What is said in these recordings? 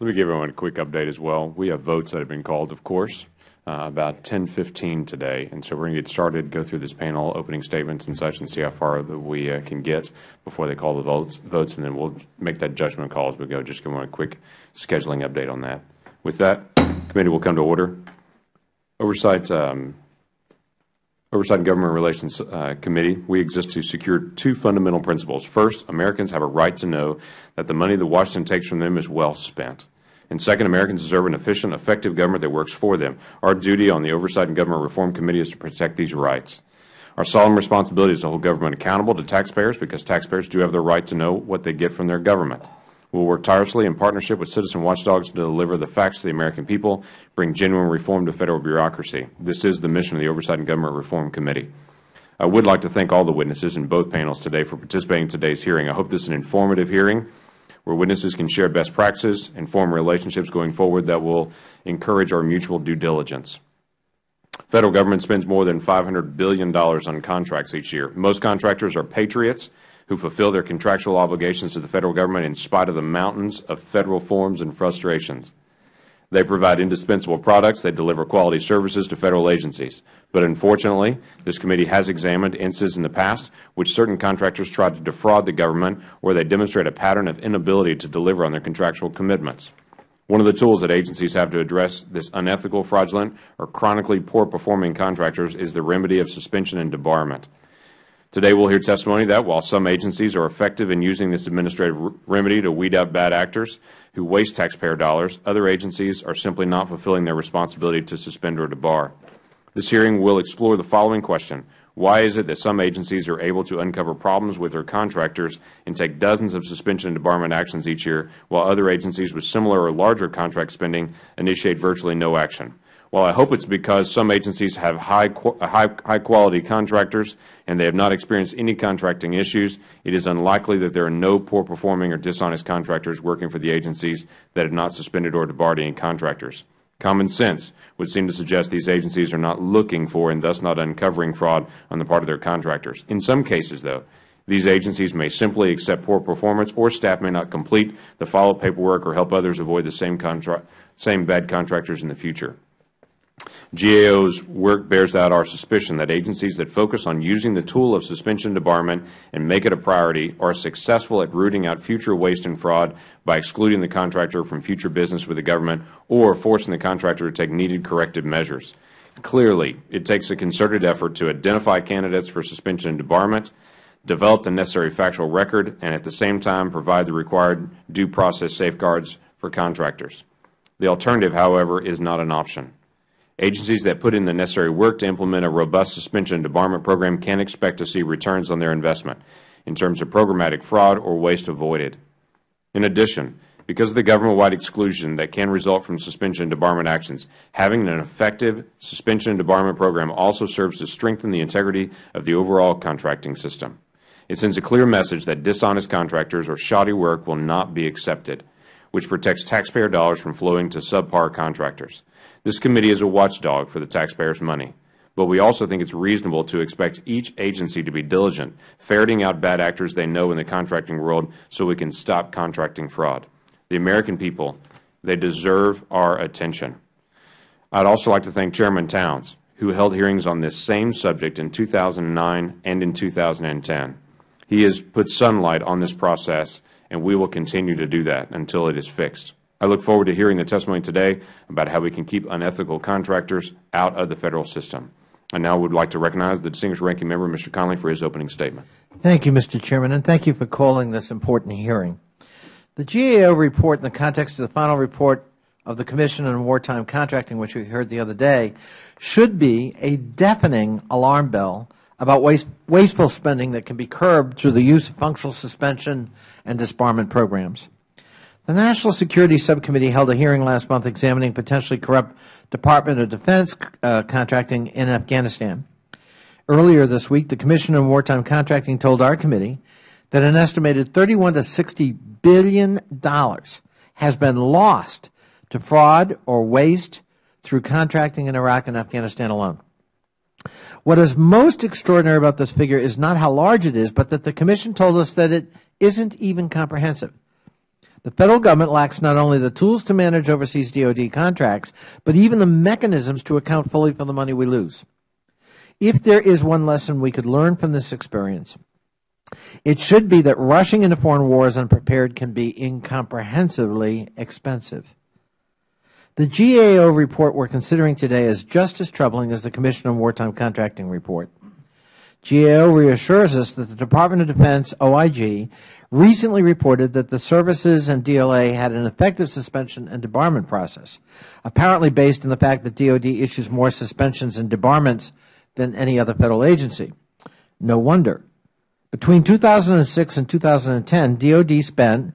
Let me give everyone a quick update as well. We have votes that have been called, of course, uh, about 10:15 today, and so we're going to get started, go through this panel, opening statements and such, and see how far that we uh, can get before they call the votes, votes, and then we'll make that judgment call as we go. Just give them a quick scheduling update on that. With that, committee will come to order. Oversight um, Oversight and Government Relations uh, Committee, we exist to secure two fundamental principles. First, Americans have a right to know that the money that Washington takes from them is well spent. And second, Americans deserve an efficient, effective government that works for them. Our duty on the Oversight and Government Reform Committee is to protect these rights. Our solemn responsibility is to hold government accountable to taxpayers because taxpayers do have the right to know what they get from their government. We will work tirelessly in partnership with citizen watchdogs to deliver the facts to the American people, bring genuine reform to Federal bureaucracy. This is the mission of the Oversight and Government Reform Committee. I would like to thank all the witnesses in both panels today for participating in today's hearing. I hope this is an informative hearing where witnesses can share best practices and form relationships going forward that will encourage our mutual due diligence. Federal government spends more than $500 billion on contracts each year. Most contractors are patriots who fulfill their contractual obligations to the Federal Government in spite of the mountains of Federal forms and frustrations. They provide indispensable products. They deliver quality services to Federal agencies. But unfortunately, this committee has examined instances in the past which certain contractors tried to defraud the government or they demonstrate a pattern of inability to deliver on their contractual commitments. One of the tools that agencies have to address this unethical, fraudulent, or chronically poor-performing contractors is the remedy of suspension and debarment. Today we will hear testimony that while some agencies are effective in using this administrative remedy to weed out bad actors who waste taxpayer dollars, other agencies are simply not fulfilling their responsibility to suspend or debar. This hearing will explore the following question. Why is it that some agencies are able to uncover problems with their contractors and take dozens of suspension and debarment actions each year, while other agencies with similar or larger contract spending initiate virtually no action? While I hope it is because some agencies have high, high, high quality contractors and they have not experienced any contracting issues, it is unlikely that there are no poor performing or dishonest contractors working for the agencies that have not suspended or debarred any contractors. Common sense would seem to suggest these agencies are not looking for and thus not uncovering fraud on the part of their contractors. In some cases, though, these agencies may simply accept poor performance or staff may not complete the follow-up paperwork or help others avoid the same, same bad contractors in the future. GAO's work bears out our suspicion that agencies that focus on using the tool of suspension and debarment and make it a priority are successful at rooting out future waste and fraud by excluding the contractor from future business with the government or forcing the contractor to take needed corrective measures. Clearly, it takes a concerted effort to identify candidates for suspension and debarment, develop the necessary factual record, and at the same time provide the required due process safeguards for contractors. The alternative, however, is not an option. Agencies that put in the necessary work to implement a robust suspension and debarment program can expect to see returns on their investment in terms of programmatic fraud or waste avoided. In addition, because of the government-wide exclusion that can result from suspension and debarment actions, having an effective suspension and debarment program also serves to strengthen the integrity of the overall contracting system. It sends a clear message that dishonest contractors or shoddy work will not be accepted, which protects taxpayer dollars from flowing to subpar contractors. This committee is a watchdog for the taxpayers' money, but we also think it is reasonable to expect each agency to be diligent, ferreting out bad actors they know in the contracting world so we can stop contracting fraud. The American people, they deserve our attention. I would also like to thank Chairman Towns, who held hearings on this same subject in 2009 and in 2010. He has put sunlight on this process, and we will continue to do that until it is fixed. I look forward to hearing the testimony today about how we can keep unethical contractors out of the Federal system. I now would like to recognize the distinguished ranking member, Mr. Connolly, for his opening statement. Thank you, Mr. Chairman, and thank you for calling this important hearing. The GAO report in the context of the final report of the Commission on Wartime Contracting, which we heard the other day, should be a deafening alarm bell about waste, wasteful spending that can be curbed through the use of functional suspension and disbarment programs. The National Security Subcommittee held a hearing last month examining potentially corrupt Department of Defense uh, contracting in Afghanistan. Earlier this week, the Commission on Wartime Contracting told our committee that an estimated 31 to 60 billion dollars has been lost to fraud or waste through contracting in Iraq and Afghanistan alone. What is most extraordinary about this figure is not how large it is, but that the Commission told us that it isn't even comprehensive. The Federal Government lacks not only the tools to manage overseas DOD contracts, but even the mechanisms to account fully for the money we lose. If there is one lesson we could learn from this experience, it should be that rushing into foreign wars unprepared can be incomprehensibly expensive. The GAO report we are considering today is just as troubling as the Commission on Wartime Contracting report. GAO reassures us that the Department of Defense, OIG, recently reported that the services and DLA had an effective suspension and debarment process, apparently based on the fact that DOD issues more suspensions and debarments than any other Federal agency. No wonder. Between 2006 and 2010, DOD spent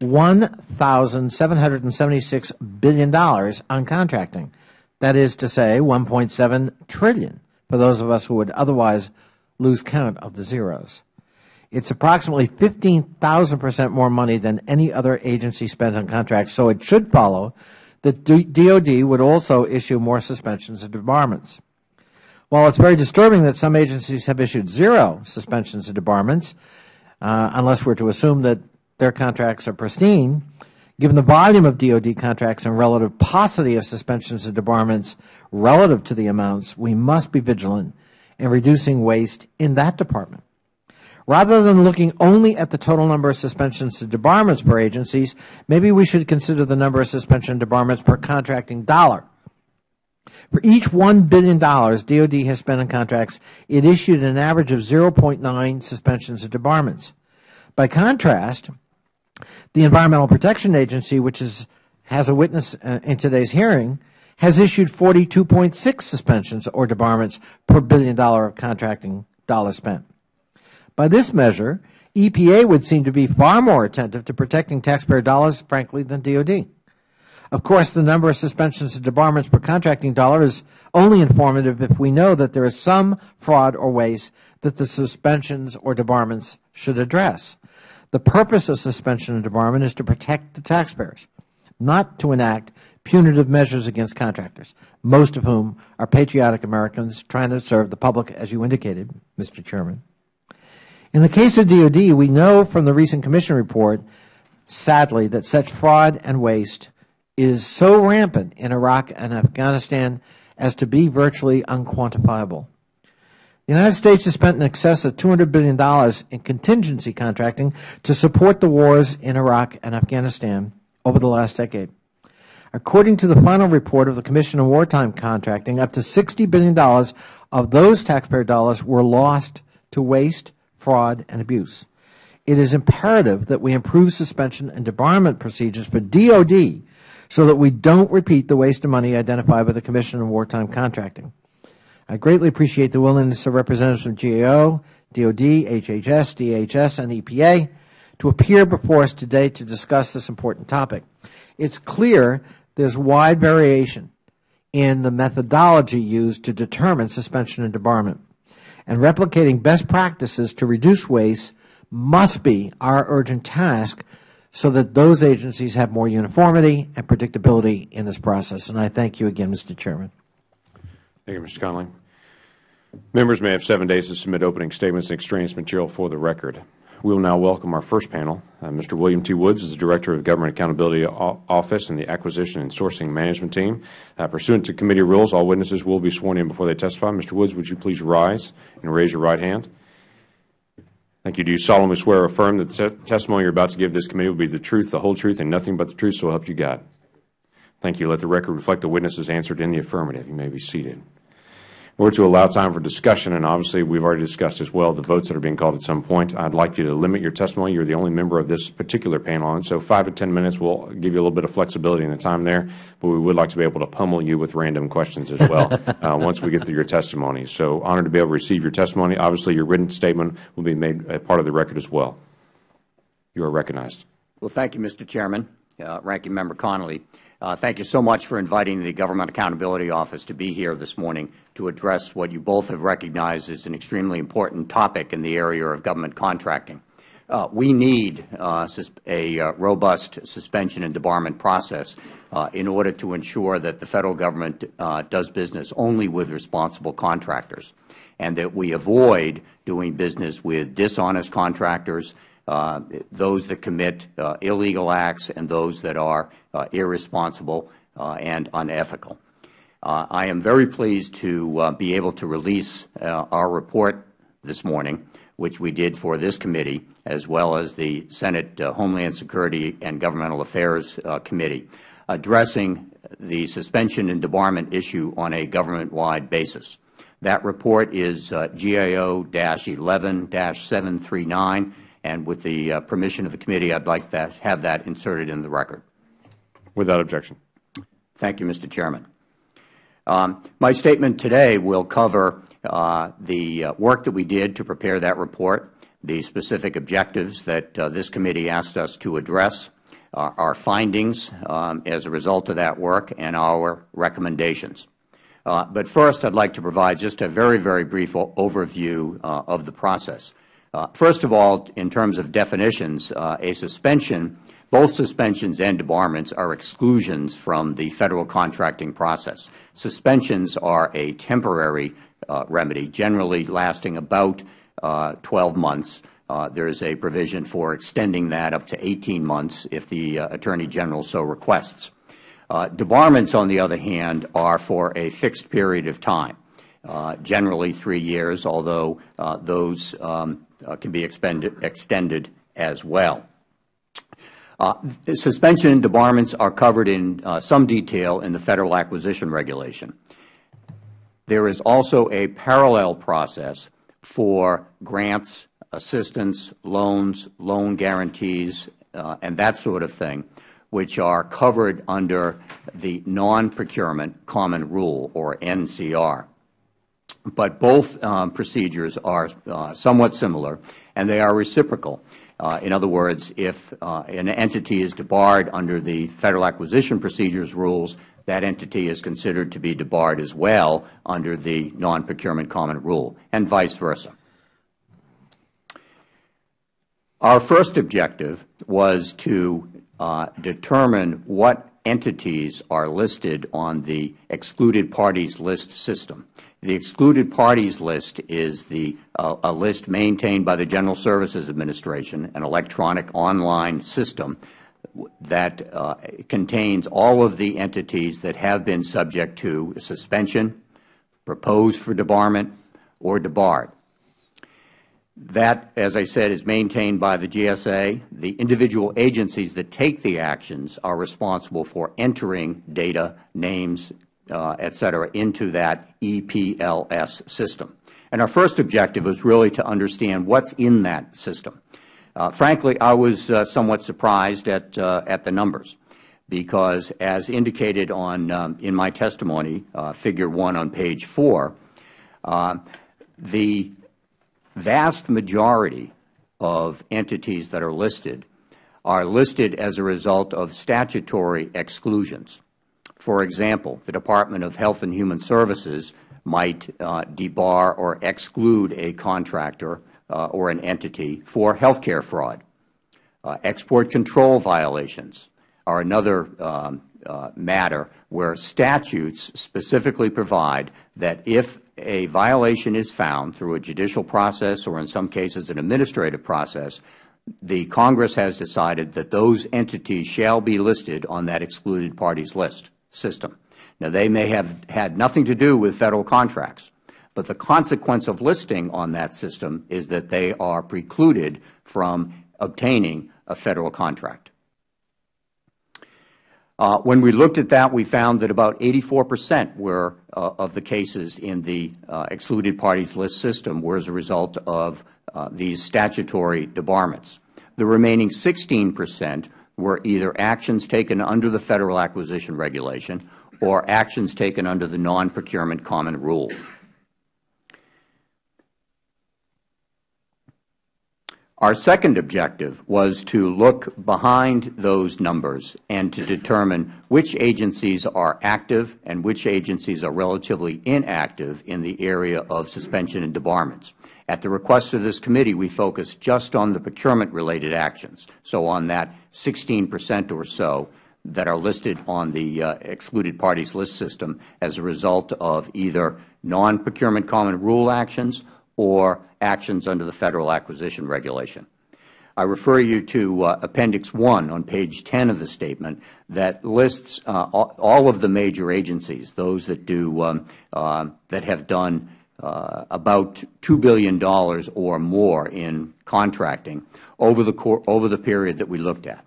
$1,776 billion on contracting. That is to say, $1.7 trillion for those of us who would otherwise lose count of the zeros. It is approximately 15,000 percent more money than any other agency spent on contracts, so it should follow that DOD would also issue more suspensions and debarments. While it is very disturbing that some agencies have issued zero suspensions and debarments, uh, unless we are to assume that their contracts are pristine, given the volume of DOD contracts and relative paucity of suspensions and debarments relative to the amounts, we must be vigilant in reducing waste in that department. Rather than looking only at the total number of suspensions and debarments per agencies, maybe we should consider the number of suspension and debarments per contracting dollar. For each $1 billion DOD has spent on contracts, it issued an average of 0.9 suspensions and debarments. By contrast, the Environmental Protection Agency, which is, has a witness uh, in today's hearing, has issued 42.6 suspensions or debarments per billion dollar of contracting dollars spent. By this measure, EPA would seem to be far more attentive to protecting taxpayer dollars, frankly, than DOD. Of course, the number of suspensions and debarments per contracting dollar is only informative if we know that there is some fraud or waste that the suspensions or debarments should address. The purpose of suspension and debarment is to protect the taxpayers, not to enact punitive measures against contractors, most of whom are patriotic Americans trying to serve the public, as you indicated, Mr. Chairman. In the case of DOD, we know from the recent Commission report, sadly, that such fraud and waste is so rampant in Iraq and Afghanistan as to be virtually unquantifiable. The United States has spent in excess of $200 billion in contingency contracting to support the wars in Iraq and Afghanistan over the last decade. According to the final report of the Commission on Wartime Contracting, up to $60 billion of those taxpayer dollars were lost to waste fraud, and abuse. It is imperative that we improve suspension and debarment procedures for DOD so that we don't repeat the waste of money identified by the Commission on Wartime Contracting. I greatly appreciate the willingness of representatives from GAO, DOD, HHS, DHS, and EPA to appear before us today to discuss this important topic. It is clear there is wide variation in the methodology used to determine suspension and debarment and replicating best practices to reduce waste must be our urgent task so that those agencies have more uniformity and predictability in this process. And I thank you again, Mr. Chairman. Thank you, Mr. Connolly. Members may have seven days to submit opening statements and extraneous material for the record. We will now welcome our first panel. Uh, Mr. William T. Woods is the Director of Government Accountability Office and the Acquisition and Sourcing Management Team. Uh, pursuant to committee rules, all witnesses will be sworn in before they testify. Mr. Woods, would you please rise and raise your right hand? Thank you. Do you solemnly swear or affirm that the testimony you are about to give this committee will be the truth, the whole truth, and nothing but the truth, so help you God? Thank you. Let the record reflect the witnesses answered in the affirmative. You may be seated order to allow time for discussion, and obviously we have already discussed as well the votes that are being called at some point, I would like you to limit your testimony. You are the only member of this particular panel, and so five to ten minutes will give you a little bit of flexibility in the time there, but we would like to be able to pummel you with random questions as well uh, once we get through your testimony. So honored to be able to receive your testimony. Obviously, your written statement will be made a part of the record as well. You are recognized. Well, thank you, Mr. Chairman. Uh, Ranking Member Connolly. Uh, thank you so much for inviting the Government Accountability Office to be here this morning to address what you both have recognized as an extremely important topic in the area of government contracting. Uh, we need uh, a uh, robust suspension and debarment process uh, in order to ensure that the Federal Government uh, does business only with responsible contractors and that we avoid doing business with dishonest contractors those that commit uh, illegal acts and those that are uh, irresponsible uh, and unethical. Uh, I am very pleased to be able to release our report this morning, which we did for this committee, as well as the Senate Homeland Security and Governmental Affairs Committee, addressing the suspension and debarment issue on a government-wide basis. That report is uh, GAO-11-739, and with the uh, permission of the committee, I would like to have that inserted in the record. Without objection. Thank you, Mr. Chairman. Um, my statement today will cover uh, the uh, work that we did to prepare that report, the specific objectives that uh, this committee asked us to address, uh, our findings um, as a result of that work, and our recommendations. Uh, but first, I would like to provide just a very, very brief overview uh, of the process. Uh, first of all, in terms of definitions, uh, a suspension, both suspensions and debarments are exclusions from the Federal contracting process. Suspensions are a temporary uh, remedy, generally lasting about 12 months. there is a provision for extending that up to 18 months if the Attorney General so requests. Debarments, on the other hand, are for a fixed period of time, uh, generally three years, although uh, those um, can be extended as well. Uh, suspension and debarments are covered in uh, some detail in the Federal Acquisition Regulation. There is also a parallel process for grants, assistance, loans, loan guarantees, and that sort of thing, which are covered under the Non-Procurement Common Rule, or NCR. But both um, procedures are uh, somewhat similar, and they are reciprocal. Uh, in other words, if uh, an entity is debarred under the Federal Acquisition Procedures rules, that entity is considered to be debarred as well under the Non-Procurement Common Rule, and vice versa. Our first objective was to uh, determine what entities are listed on the excluded parties list system. The excluded parties list is the, uh, a list maintained by the General Services Administration, an electronic online system that uh, contains all of the entities that have been subject to suspension, proposed for debarment, or debarred. That, as I said, is maintained by the GSA. The individual agencies that take the actions are responsible for entering data, names, uh, et cetera, into that EPLS system. And our first objective was really to understand what's in that system. Uh, frankly, I was uh, somewhat surprised at, uh, at the numbers because, as indicated on, um, in my testimony, uh, Figure 1 on page 4, uh, the vast majority of entities that are listed are listed as a result of statutory exclusions. For example, the Department of Health and Human Services might uh, debar or exclude a contractor uh, or an entity for health care fraud. Uh, export control violations are another um, uh, matter where statutes specifically provide that if a violation is found through a judicial process or in some cases an administrative process, the Congress has decided that those entities shall be listed on that excluded parties list system. Now, they may have had nothing to do with Federal contracts, but the consequence of listing on that system is that they are precluded from obtaining a Federal contract. Uh, when we looked at that, we found that about 84 percent were, uh, of the cases in the uh, excluded parties list system were as a result of uh, these statutory debarments. The remaining 16 percent were either actions taken under the Federal Acquisition Regulation or actions taken under the Non-Procurement Common Rule. Our second objective was to look behind those numbers and to determine which agencies are active and which agencies are relatively inactive in the area of suspension and debarments. At the request of this committee, we focused just on the procurement-related actions, so on that 16 percent or so that are listed on the uh, excluded parties list system as a result of either non-procurement common rule actions or actions under the Federal Acquisition Regulation. I refer you to uh, Appendix 1 on page 10 of the statement that lists uh, all of the major agencies, those that do um, uh, that have done Uh, about $2 billion or more in contracting over the over the period that we looked at.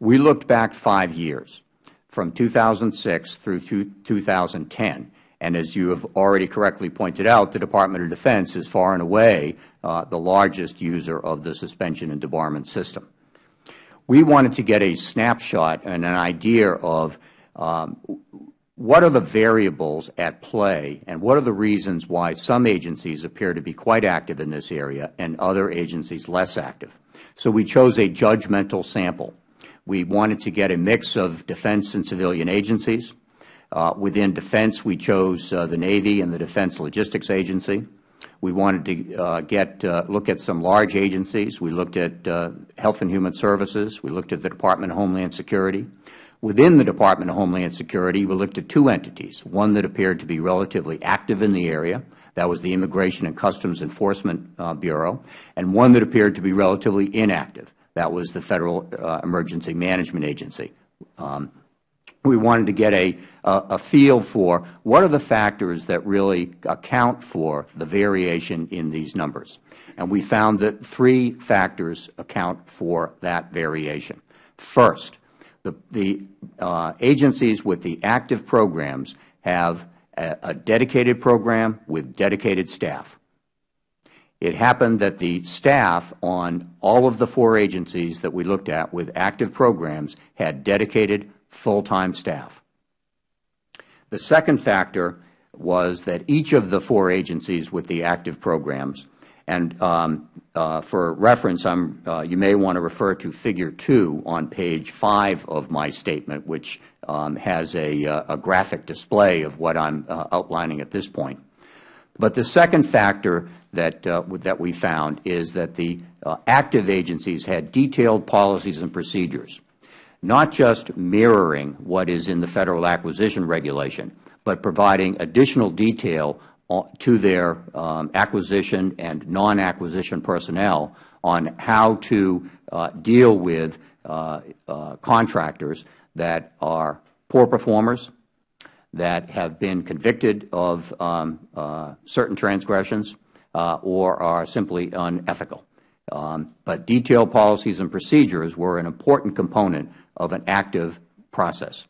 We looked back five years, from 2006 through 2010, and as you have already correctly pointed out, the Department of Defense is far and away uh, the largest user of the suspension and debarment system. We wanted to get a snapshot and an idea of um, what are the variables at play and what are the reasons why some agencies appear to be quite active in this area and other agencies less active. So we chose a judgmental sample. We wanted to get a mix of defense and civilian agencies. Uh, within defense, we chose uh, the Navy and the Defense Logistics Agency. We wanted to uh, get look at some large agencies. We looked at Health and Human Services. We looked at the Department of Homeland Security. Within the Department of Homeland Security, we looked at two entities, one that appeared to be relatively active in the area, that was the Immigration and Customs Enforcement uh, Bureau, and one that appeared to be relatively inactive, that was the Federal uh, Emergency Management Agency. Um, we wanted to get a feel for what are the factors that really account for the variation in these numbers. And we found that three factors account for that variation. First, the uh, agencies with the active programs have a dedicated program with dedicated staff. It happened that the staff on all of the four agencies that we looked at with active programs had dedicated full-time staff. The second factor was that each of the four agencies with the active programs and um, Uh, for reference, uh, you may want to refer to Figure 2 on page 5 of my statement, which um, has uh, a graphic display of what I am outlining at this point. But the second factor that we found is that the active agencies had detailed policies and procedures, not just mirroring what is in the Federal Acquisition Regulation, but providing additional detail to their um, acquisition and non-acquisition personnel on how to uh, deal with uh, uh, contractors that are poor performers, that have been convicted of um, certain transgressions, or are simply unethical. Um, but detailed policies and procedures were an important component of an active process.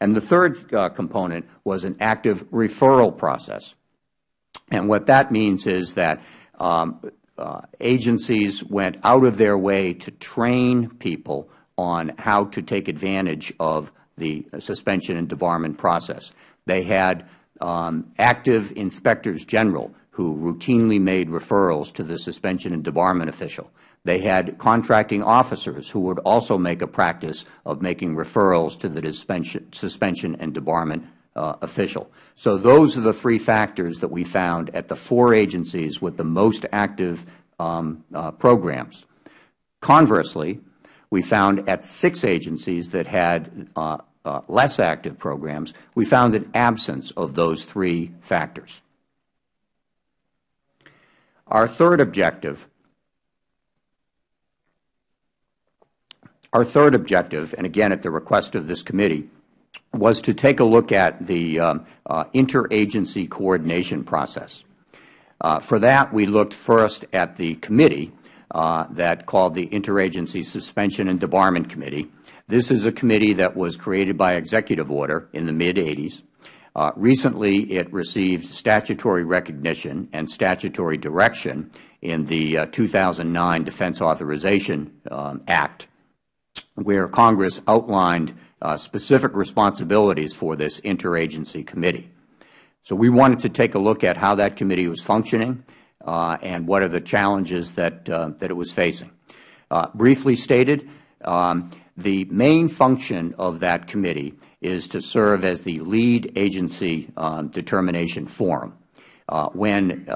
And the third component was an active referral process. And what that means is that um, uh, agencies went out of their way to train people on how to take advantage of the suspension and debarment process. They had um, active inspectors general who routinely made referrals to the suspension and debarment official. They had contracting officers who would also make a practice of making referrals to the suspension and debarment uh, official. So those are the three factors that we found at the four agencies with the most active um, uh, programs. Conversely, we found at six agencies that had uh, uh, less active programs, we found an absence of those three factors. Our third objective, our third objective, and again at the request of this committee, was to take a look at the um, uh, interagency coordination process. Uh, for that, we looked first at the committee uh, that called the Interagency Suspension and Debarment Committee. This is a committee that was created by executive order in the mid-80s. Recently, it received statutory recognition and statutory direction in the 2009 Defense Authorization um, Act, where Congress outlined Uh, specific responsibilities for this interagency committee. So we wanted to take a look at how that committee was functioning uh, and what are the challenges that uh, that it was facing. Briefly stated, um, the main function of that committee is to serve as the lead agency um, determination forum. When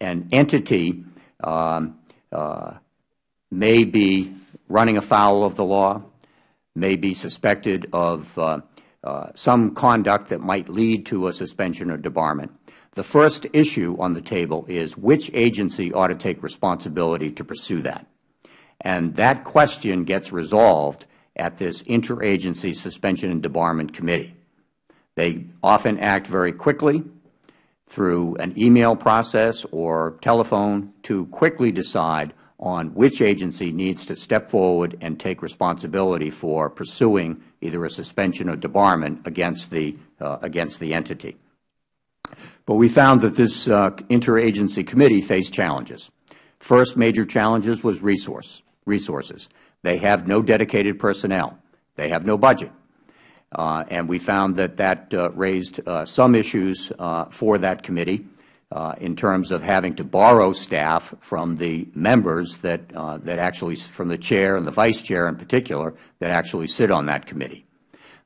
an entity um, may be running afoul of the law, may be suspected of uh, uh, some conduct that might lead to a suspension or debarment, the first issue on the table is which agency ought to take responsibility to pursue that. and that question gets resolved at this interagency suspension and debarment committee. They often act very quickly through an email process or telephone to quickly decide on which agency needs to step forward and take responsibility for pursuing either a suspension or debarment against the, uh, against the entity. But we found that this uh, interagency committee faced challenges. First major challenges was resource, resources. They have no dedicated personnel. They have no budget. Uh, and we found that that uh, raised uh, some issues uh, for that committee in terms of having to borrow staff from the members that, uh, that actually, from the Chair and the Vice Chair in particular, that actually sit on that committee.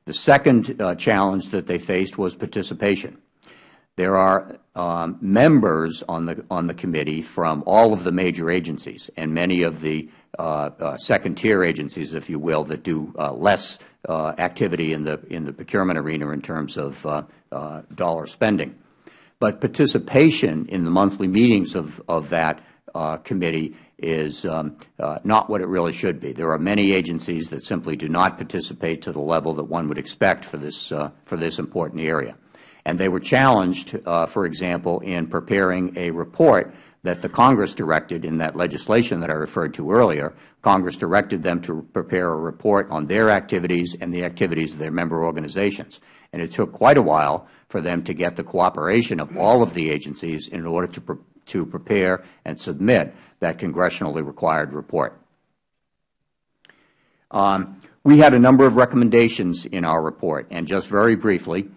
The second challenge that they faced was participation. There are um, members on the, on the committee from all of the major agencies and many of the uh, uh, second-tier agencies, if you will, that do uh, less uh, activity in the, in the procurement arena in terms of uh, uh, dollar spending. But participation in the monthly meetings of, of that committee is um, not what it really should be. There are many agencies that simply do not participate to the level that one would expect for this, for this important area. And they were challenged, uh, for example, in preparing a report that the Congress directed in that legislation that I referred to earlier. Congress directed them to prepare a report on their activities and the activities of their member organizations. And it took quite a while for them to get the cooperation of all of the agencies in order to, pre to prepare and submit that congressionally required report. Um, we had a number of recommendations in our report, and just very briefly,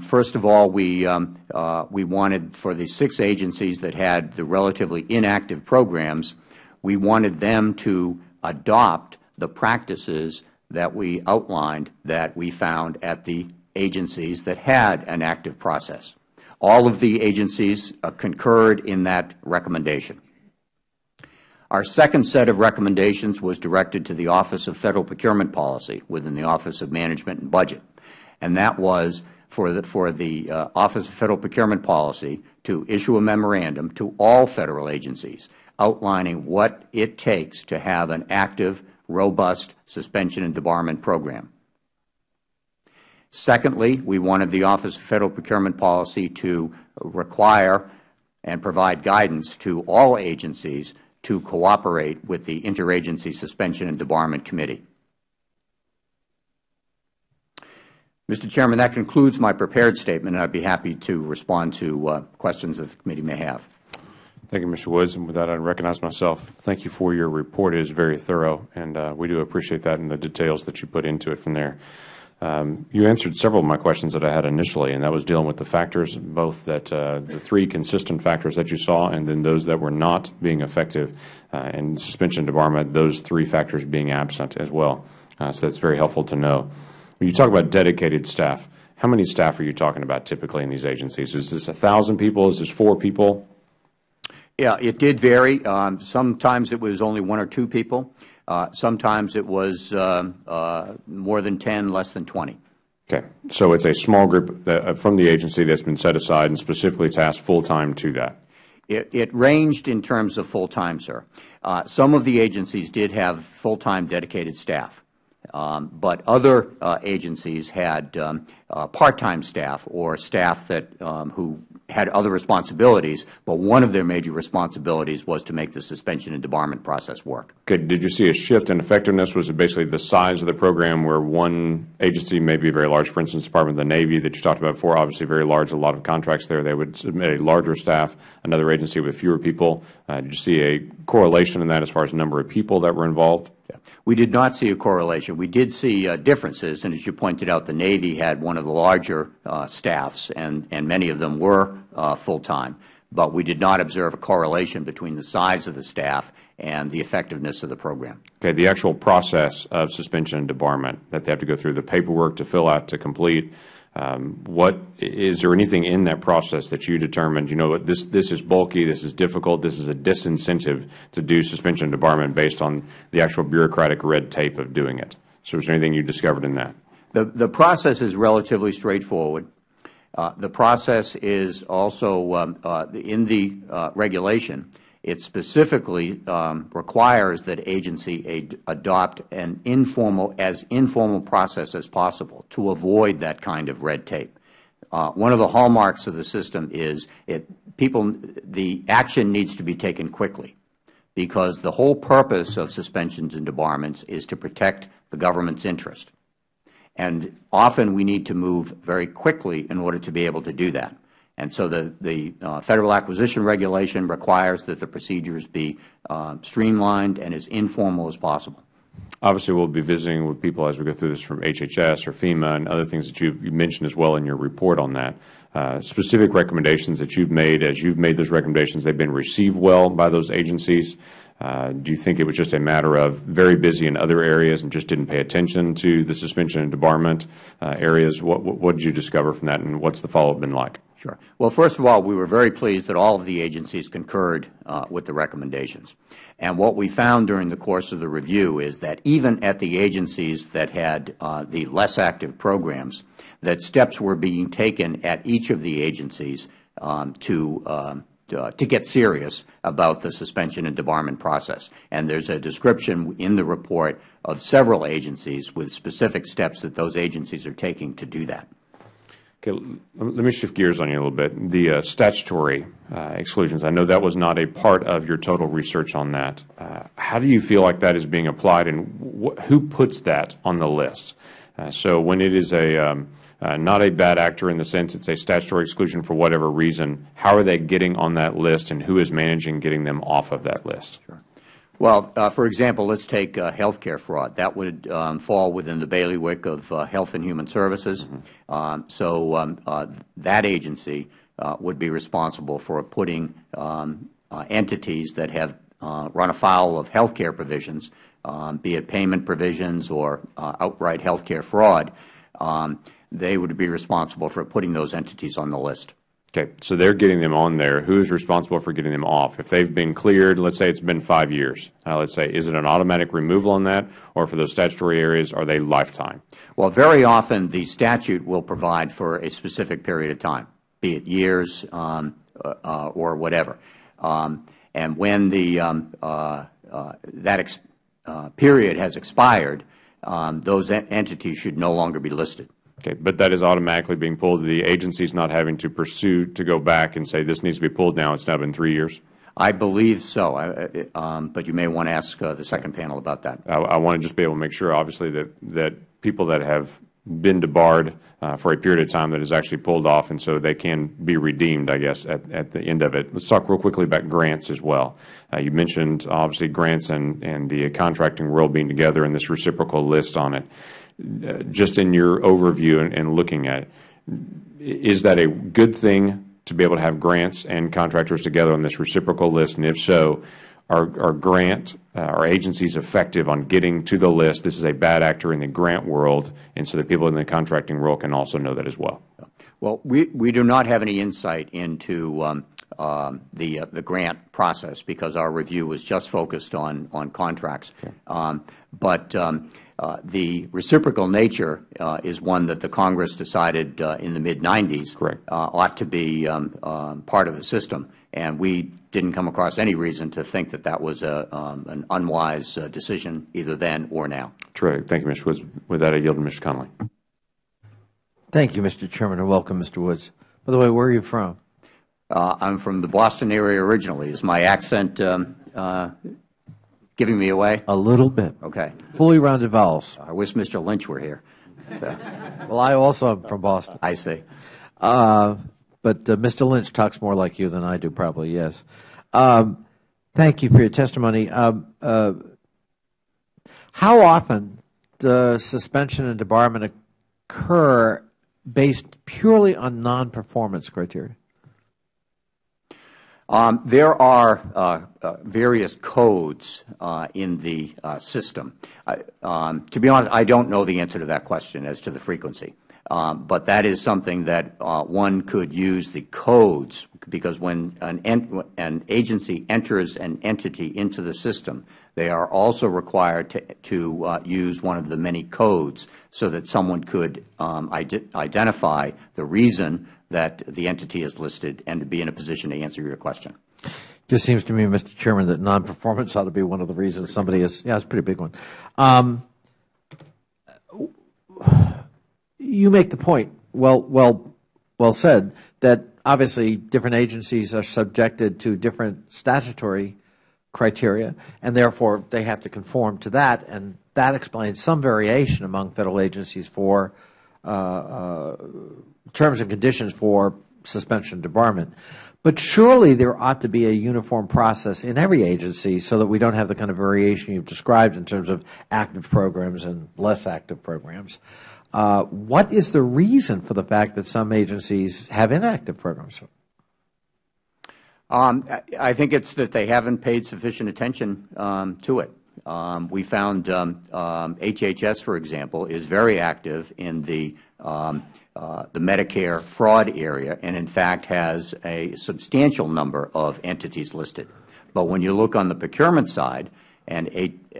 first of all, we, um, uh, we wanted for the six agencies that had the relatively inactive programs, we wanted them to adopt the practices that we outlined that we found at the agencies that had an active process. All of the agencies uh, concurred in that recommendation. Our second set of recommendations was directed to the Office of Federal Procurement Policy within the Office of Management and Budget, and that was for the, for the uh, Office of Federal Procurement Policy to issue a memorandum to all Federal agencies outlining what it takes to have an active, robust suspension and debarment program. Secondly, we wanted the Office of Federal Procurement Policy to require and provide guidance to all agencies to cooperate with the Interagency Suspension and Debarment Committee. Mr. Chairman, that concludes my prepared statement, and I would be happy to respond to uh, questions that the committee may have. Thank you, Mr. Woods. And with that, I recognize myself. Thank you for your report. It is very thorough, and uh, we do appreciate that and the details that you put into it from there. Um, you answered several of my questions that I had initially, and that was dealing with the factors, both that uh, the three consistent factors that you saw, and then those that were not being effective uh, in suspension debarment, those three factors being absent as well. Uh, so that's very helpful to know. When you talk about dedicated staff, how many staff are you talking about typically in these agencies? Is this 1,000 people? Is this four people? Yeah, it did vary. Um, sometimes it was only one or two people. Uh, sometimes it was uh, uh, more than 10, less than 20. Okay. So it's a small group that, uh, from the agency that's been set aside and specifically tasked full-time to that? It, it, ranged in terms of full-time, sir. Uh, some of the agencies did have full-time dedicated staff. Um, but other uh, agencies had um, uh, part-time staff or staff that um, who had other responsibilities, but one of their major responsibilities was to make the suspension and debarment process work. Okay. Did you see a shift in effectiveness? Was it basically the size of the program where one agency may be very large, for instance, Department of the Navy that you talked about before, obviously very large, a lot of contracts there. They would submit a larger staff, another agency with fewer people. Uh, did you see a correlation in that as far as number of people that were involved? Yeah. We did not see a correlation. We did see uh, differences, and as you pointed out, the Navy had one of the larger uh, staffs, and, and many of them were uh, full-time. But we did not observe a correlation between the size of the staff and the effectiveness of the program. Okay. The actual process of suspension and debarment that they have to go through, the paperwork to fill out, to complete, um, what is there anything in that process that you determined? You know, this this is bulky, this is difficult, this is a disincentive to do suspension and debarment based on the actual bureaucratic red tape of doing it. So, is there anything you discovered in that? The the process is relatively straightforward. Uh, the process is also um, uh, in the uh, regulation. It specifically um, requires that agency adopt an informal, as informal process as possible to avoid that kind of red tape. Uh, one of the hallmarks of the system is it, people, the action needs to be taken quickly because the whole purpose of suspensions and debarments is to protect the government's interest. And often we need to move very quickly in order to be able to do that. And so the, the uh, Federal Acquisition Regulation requires that the procedures be uh, streamlined and as informal as possible. Obviously, we will be visiting with people as we go through this from HHS or FEMA and other things that you mentioned as well in your report on that. Uh, specific recommendations that you have made, as you have made those recommendations, they have been received well by those agencies. Uh, do you think it was just a matter of very busy in other areas and just didn't pay attention to the suspension and debarment uh, areas? What, what, what, did you discover from that, and what's the follow-up been like? Sure. Well, first of all, we were very pleased that all of the agencies concurred uh, with the recommendations. And what we found during the course of the review is that even at the agencies that had uh, the less active programs, that steps were being taken at each of the agencies um, to uh, to get serious about the suspension and debarment process. And there is a description in the report of several agencies with specific steps that those agencies are taking to do that. Okay, let me shift gears on you a little bit. The uh, statutory uh, exclusions, I know that was not a part of your total research on that. Uh, how do you feel like that is being applied, and who puts that on the list? Uh, so when it is a um, uh, not a bad actor in the sense it's a statutory exclusion for whatever reason. How are they getting on that list, and who is managing getting them off of that list? Sure. Well, uh, for example, let's take uh, health care fraud. That would um, fall within the bailiwick of uh, Health and Human Services. Mm -hmm. um, so um, uh, that agency uh, would be responsible for putting um, uh, entities that have run afoul of health care provisions, um, be it payment provisions or outright health care fraud, um, they would be responsible for putting those entities on the list. Okay. So they are getting them on there. Who is responsible for getting them off? If they have been cleared, let's say it has been five years, uh, let's say, is it an automatic removal on that, or for those statutory areas, are they lifetime? Well, very often the statute will provide for a specific period of time, be it years um, uh, uh or whatever. Um, and when the, um, uh, uh that uh, period has expired, um, those entities should no longer be listed. Okay, but that is automatically being pulled. The agency is not having to pursue to go back and say this needs to be pulled now. It's now been three years. I believe so, I, um, but you may want to ask uh, the second panel about that. I, I, want to just be able to make sure, obviously, that that people that have been debarred uh, for a period of time that is actually pulled off, and so they can be redeemed, I guess, at, at the end of it. Let's talk real quickly about grants as well. Uh, you mentioned, obviously, grants and, and the contracting world being together and this reciprocal list on it. Just in your overview and, and looking at it, is that a good thing to be able to have grants and contractors together on this reciprocal list? And if so, are, are grant uh, are agencies effective on getting to the list? This is a bad actor in the grant world, and so the people in the contracting world can also know that as well. Well, we, we do not have any insight into um, um, the uh, the grant process because our review was just focused on on contracts. Okay. Um, but um, the reciprocal nature uh, is one that the Congress decided uh, in the mid-90s uh, ought to be um, um, part of the system, and we didn't come across any reason to think that that was a, um, an unwise uh, decision either then or now. Terrific. Thank you, Mr. Woods. With that, I yield to Mr. Connolly. Thank you, Mr. Chairman, and welcome, Mr. Woods. By the way, where are you from? I am from the Boston area originally. Is my accent um, giving me away? A little bit. Okay. Fully rounded vowels. I wish Mr. Lynch were here. So. well, I also am from Boston. I see. Uh, but uh, Mr. Lynch talks more like you than I do, probably, yes. Um, thank you for your testimony. Um, uh, how often does suspension and debarment occur based purely on non-performance criteria? Um, there are uh, various codes uh, in the uh, system. Um, to be honest, I don't know the answer to that question as to the frequency. Um, but that is something that uh, one could use the codes because when an, an, agency enters an entity into the system, they are also required to, to uh, use one of the many codes so that someone could um, identify the reason that the entity is listed and to be in a position to answer your question. Just seems to me, Mr. Chairman, that non-performance ought to be one of the reasons somebody is, yeah, it's a pretty big one. Um, you make the point, well, well, well said, that obviously different agencies are subjected to different statutory criteria, and therefore they have to conform to that, and that explains some variation among Federal agencies for uh, uh, terms and conditions for suspension and debarment. But surely there ought to be a uniform process in every agency so that we don't have the kind of variation you have described in terms of active programs and less active programs. Uh, what is the reason for the fact that some agencies have inactive programs? Um, I think it's that they haven't paid sufficient attention um, to it. Um, we found HHS, um, um, for example, is very active in the um, the Medicare fraud area and, in fact, has a substantial number of entities listed. But when you look on the procurement side, and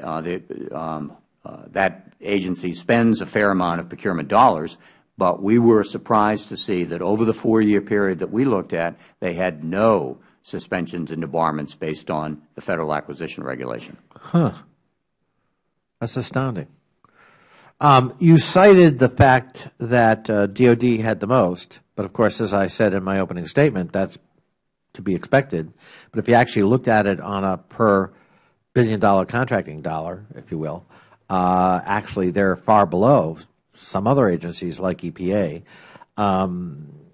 uh, the, um, uh, that agency spends a fair amount of procurement dollars, but we were surprised to see that over the four-year period that we looked at, they had no suspensions and debarments based on the Federal Acquisition Regulation. Huh. That's astounding. Um, you cited the fact that uh, DOD had the most, but of course, as I said in my opening statement, that's to be expected. But if you actually looked at it on a per billion dollar contracting dollar, if you will, uh, actually they're far below some other agencies like EPA. Um,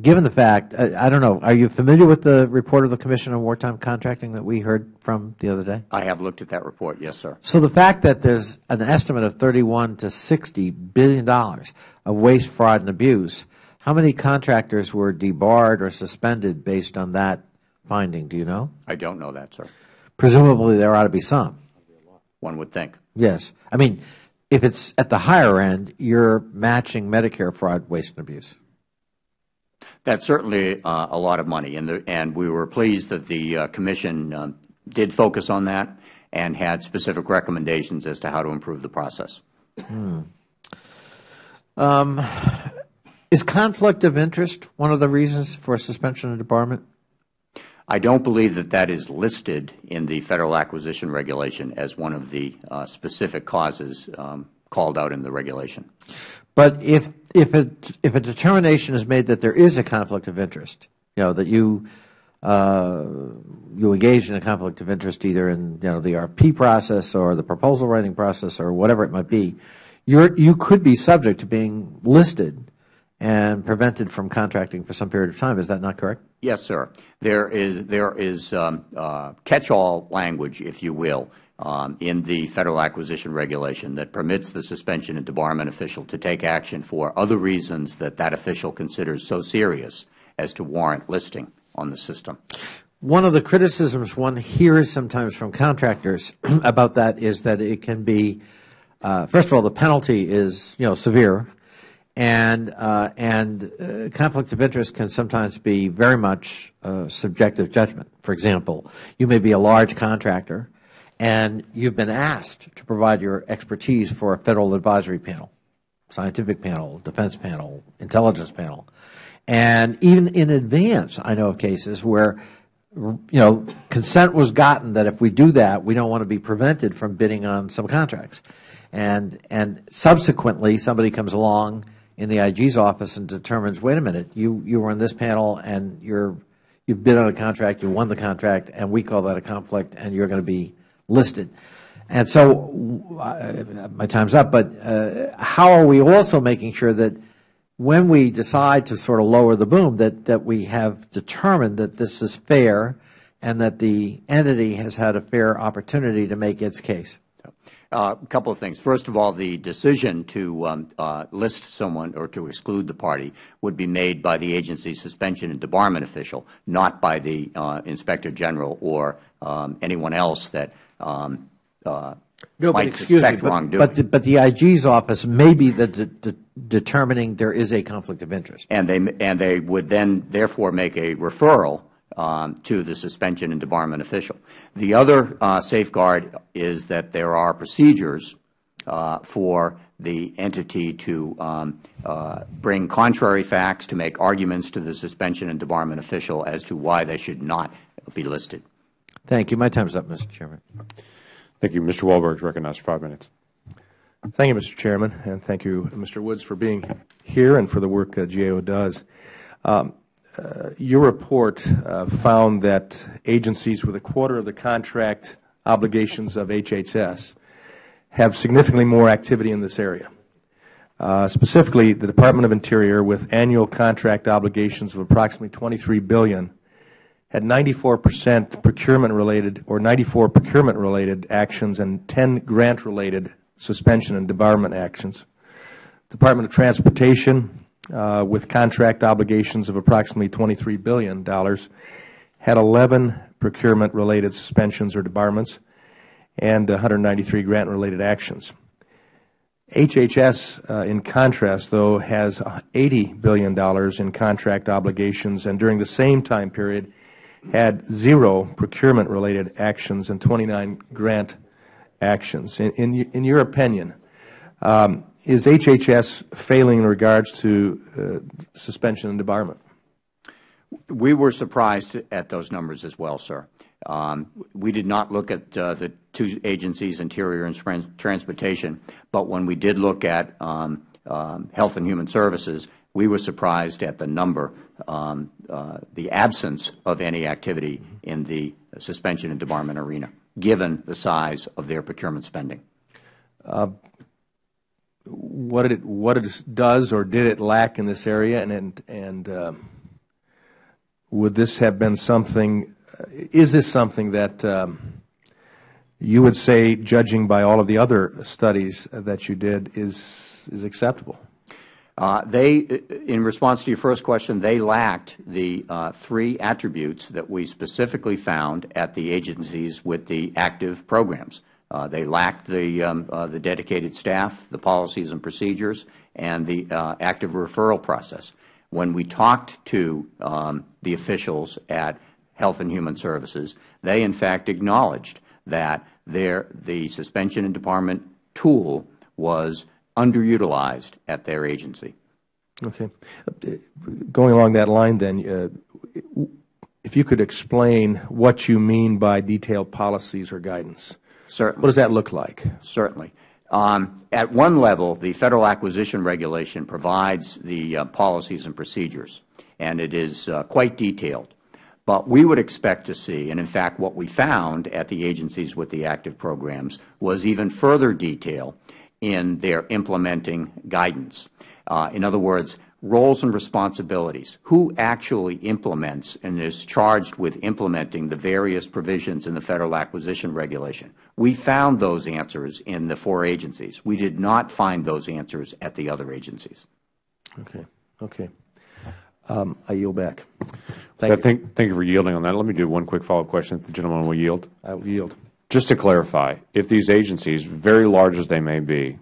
given the fact, I, I, don't know, are you familiar with the report of the Commission on Wartime Contracting that we heard from the other day? I have looked at that report, yes, sir. So the fact that there's an estimate of 31 to 60 billion dollars of waste, fraud, and abuse, how many contractors were debarred or suspended based on that finding? Do you know? I don't know that, sir. Presumably there ought to be some. One would think. Yes. I mean, if it's at the higher end, you're matching Medicare fraud, waste, and abuse. That's certainly uh, a lot of money, and, we were pleased that the uh, Commission um, did focus on that and had specific recommendations as to how to improve the process. Hmm. Um, is conflict of interest one of the reasons for suspension of debarment? I don't believe that that is listed in the Federal Acquisition Regulation as one of the uh, specific causes um, called out in the regulation. But if if a if a determination is made that there is a conflict of interest, you know that you uh, you engage in a conflict of interest either in you know the RP process or the proposal writing process or whatever it might be, you you could be subject to being listed and prevented from contracting for some period of time. Is that not correct? Yes, sir. There is there is um, uh, catch-all language, if you will, um, in the Federal Acquisition Regulation that permits the suspension and debarment official to take action for other reasons that that official considers so serious as to warrant listing on the system. One of the criticisms one hears sometimes from contractors about that is that it can be, uh, first of all, the penalty is you know severe, and uh, and uh, conflict of interest can sometimes be very much subjective judgment. For example, you may be a large contractor and you've been asked to provide your expertise for a Federal Advisory Panel, Scientific Panel, Defense Panel, Intelligence Panel. And even in advance, I know of cases where you know, consent was gotten that if we do that, we don't want to be prevented from bidding on some contracts. And, and subsequently, somebody comes along in the IG's office and determines, wait a minute, you, you were in this panel and you're, you've bid on a contract, you won the contract, and we call that a conflict, and you're going to be listed. And so my time's up, but uh, how are we also making sure that when we decide to sort of lower the boom, that, that we have determined that this is fair and that the entity has had a fair opportunity to make its case? Uh, a couple of things. First of all, the decision to um, uh, list someone or to exclude the party would be made by the agency's suspension and debarment official, not by the uh, Inspector General or um, anyone else that uh, might excuse suspect me, but, wrongdoing. But the, but the IG's office may be the de de determining there is a conflict of interest. And they, and they would then therefore make a referral um, to the suspension and debarment official. The other uh, safeguard is that there are procedures uh, for the entity to um, uh, bring contrary facts, to make arguments to the suspension and debarment official as to why they should not be listed. Thank you. My time is up, Mr. Chairman. Thank you. Mr. Walberg is recognized for five minutes. Thank you, Mr. Chairman, and thank you, Mr. Woods, for being here and for the work uh, GAO does. Um, uh, your report uh, found that agencies with a quarter of the contract obligations of HHS have significantly more activity in this area. Uh, specifically, the Department of Interior, with annual contract obligations of approximately $23 billion, had 94 percent procurement-related or 94 procurement-related actions and 10 grant-related suspension and debarment actions. Department of Transportation, uh, with contract obligations of approximately $23 billion, had 11 procurement-related suspensions or debarments and 193 grant-related actions. HHS, uh, in contrast, though, has $80 billion in contract obligations, and during the same time period had zero procurement-related actions and 29 grant actions. In, in, in your opinion, um, is HHS failing in regards to uh, suspension and debarment? We were surprised at those numbers as well, sir. Um, we did not look at uh, the two agencies, Interior and Transportation, but when we did look at um, um, Health and Human Services, we were surprised at the number, um, uh, the absence of any activity in the suspension and debarment arena, given the size of their procurement spending. Uh, what it what it does or did it lack in this area, and and, and um, would this have been something is this something that um, you would say, judging by all of the other studies that you did, is, is acceptable? Uh, they, in response to your first question, they lacked the uh, three attributes that we specifically found at the agencies with the active programs. Uh, they lacked the, um, uh, the dedicated staff, the policies and procedures, and the uh, active referral process. When we talked to um, the officials at Health and Human Services, they in fact acknowledged that the suspension and debarment tool was underutilized at their agency. Okay. Going along that line then, uh, if you could explain what you mean by detailed policies or guidance. Certainly. What does that look like? Certainly. Um, at one level, the Federal Acquisition Regulation provides the uh, policies and procedures, and it is uh, quite detailed. But we would expect to see, and in fact what we found at the agencies with the active programs was even further detail in their implementing guidance. Uh, in other words, roles and responsibilities. Who actually implements and is charged with implementing the various provisions in the Federal Acquisition Regulation? We found those answers in the four agencies. We did not find those answers at the other agencies. Okay. Okay. Um, I yield back. Thank you. Thank, thank you for yielding on that. Let me do one quick follow-up question if the gentleman will yield. I will yield. Just to clarify, if these agencies, very large as they may be,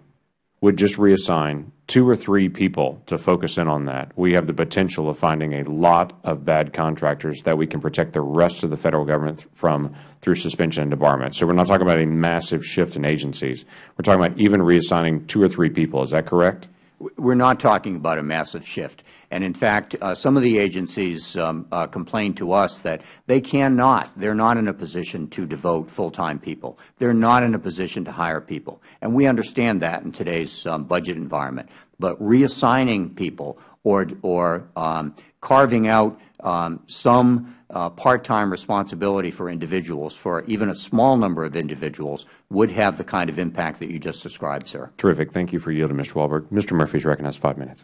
would just reassign two or three people to focus in on that, we have the potential of finding a lot of bad contractors that we can protect the rest of the Federal Government from through suspension and debarment. So we are not talking about a massive shift in agencies. We are talking about even reassigning two or three people. Is that correct? We are not talking about a massive shift. And in fact, uh, some of the agencies um, uh, complained to us that they cannot, they are not in a position to devote full-time people. They are not in a position to hire people. And we understand that in today's um, budget environment. But reassigning people or, or um, carving out um, some Uh, part-time responsibility for individuals, for even a small number of individuals, would have the kind of impact that you just described, sir. Terrific. Thank you for yielding, Mr. Walberg. Mr. Murphy is recognized five minutes.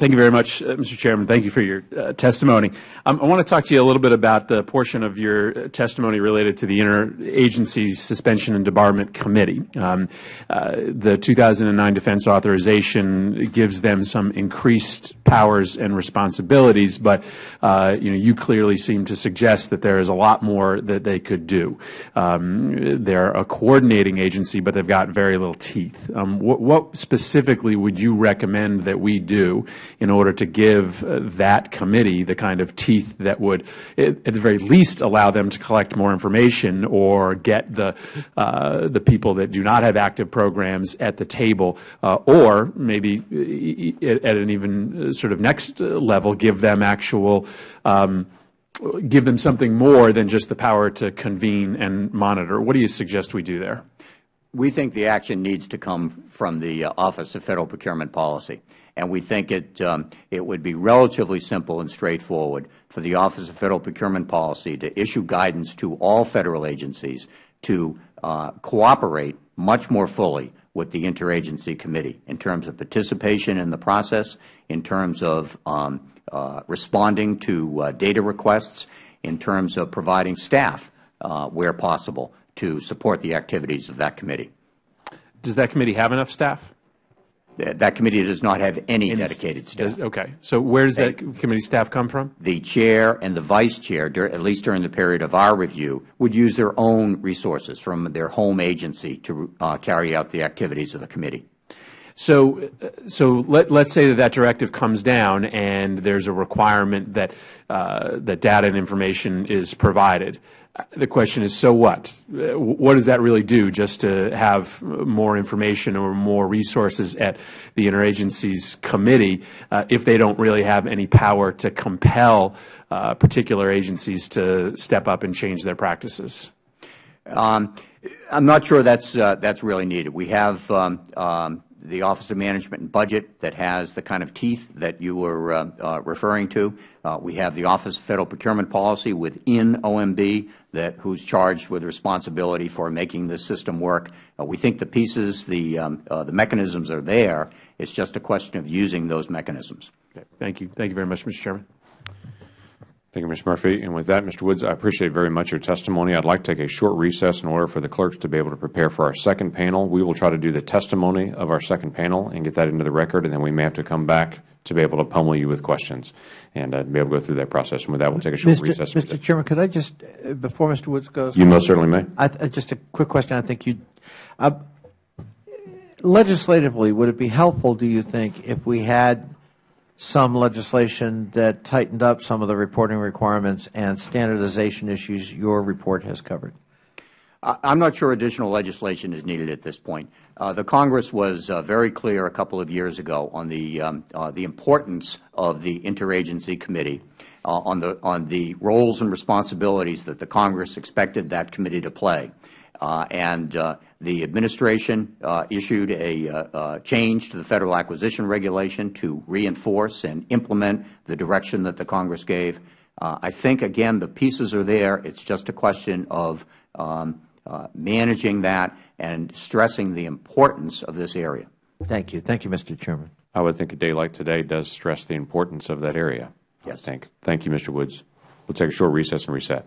Thank you very much, uh, Mr. Chairman. Thank you for your uh, testimony. Um, I want to talk to you a little bit about the portion of your uh, testimony related to the Interagency Suspension and Debarment Committee. Um, uh, the 2009 Defense Authorization gives them some increased powers and responsibilities, but uh, you know you clearly seem to suggest that there is a lot more that they could do. Um, they're a coordinating agency, but they've got very little teeth. Um, what, what specifically would you recommend that we do? In order to give uh, that committee the kind of teeth that would, at the very least, allow them to collect more information or get the, uh, the people that do not have active programs at the table, uh, or maybe at an even sort of next level, give them actual um, give them something more than just the power to convene and monitor. What do you suggest we do there? We think the action needs to come from the uh, Office of Federal Procurement Policy, and we think it, um, it would be relatively simple and straightforward for the Office of Federal Procurement Policy to issue guidance to all Federal agencies to uh, cooperate much more fully with the Interagency Committee in terms of participation in the process, in terms of um, uh, responding to uh, data requests, in terms of providing staff where possible to support the activities of that committee. Does that committee have enough staff? Th- That committee does not have any dedicated staff. Okay. So where does that committee staff come from? The chair and the vice chair, at least during the period of our review, would use their own resources from their home agency to uh, carry out the activities of the committee. So, uh, so let, let's say that that directive comes down and there's a requirement that, uh, that data and information is provided. The question is, so what? What does that really do, just to have more information or more resources at the interagencies committee uh, if they don't really have any power to compel uh, particular agencies to step up and change their practices? Um, I'm not sure that's, uh, that's really needed. We have um, um, the Office of Management and Budget that has the kind of teeth that you were uh, uh, referring to. Uh, we have the Office of Federal Procurement Policy within OMB that, who's charged with responsibility for making this system work. Uh, we think the pieces, the, um, uh, the mechanisms are there. It's just a question of using those mechanisms. Okay. Thank you. Thank you very much, Mr. Chairman. Thank you, Mr. Murphy. And with that, Mr. Woods, I appreciate very much your testimony. I'd like to take a short recess in order for the clerks to be able to prepare for our second panel. We will try to do the testimony of our second panel and get that into the record, and then we may have to come back to be able to pummel you with questions and uh, be able to go through that process. And with that, we'll take a short Mr. recess. Mr. Chairman, could I just, uh, before Mr. Woods goes? You most certainly may. I, th- just a quick question. I think you, uh, legislatively, would it be helpful, do you think, if we had some legislation that tightened up some of the reporting requirements and standardization issues your report has covered? I am not sure additional legislation is needed at this point. Uh, the Congress was uh, very clear a couple of years ago on the, um, uh, the importance of the Interagency Committee, uh, on, the, on the roles and responsibilities that the Congress expected that committee to play. Uh, and uh, the Administration issued a change to the Federal Acquisition Regulation to reinforce and implement the direction that the Congress gave. I think, again, the pieces are there. It is just a question of um, uh, managing that and stressing the importance of this area. Thank you. Thank you, Mr. Chairman. I would think a day like today does stress the importance of that area. Yes. I think. Thank you, Mr. Woods. We'll take a short recess and reset.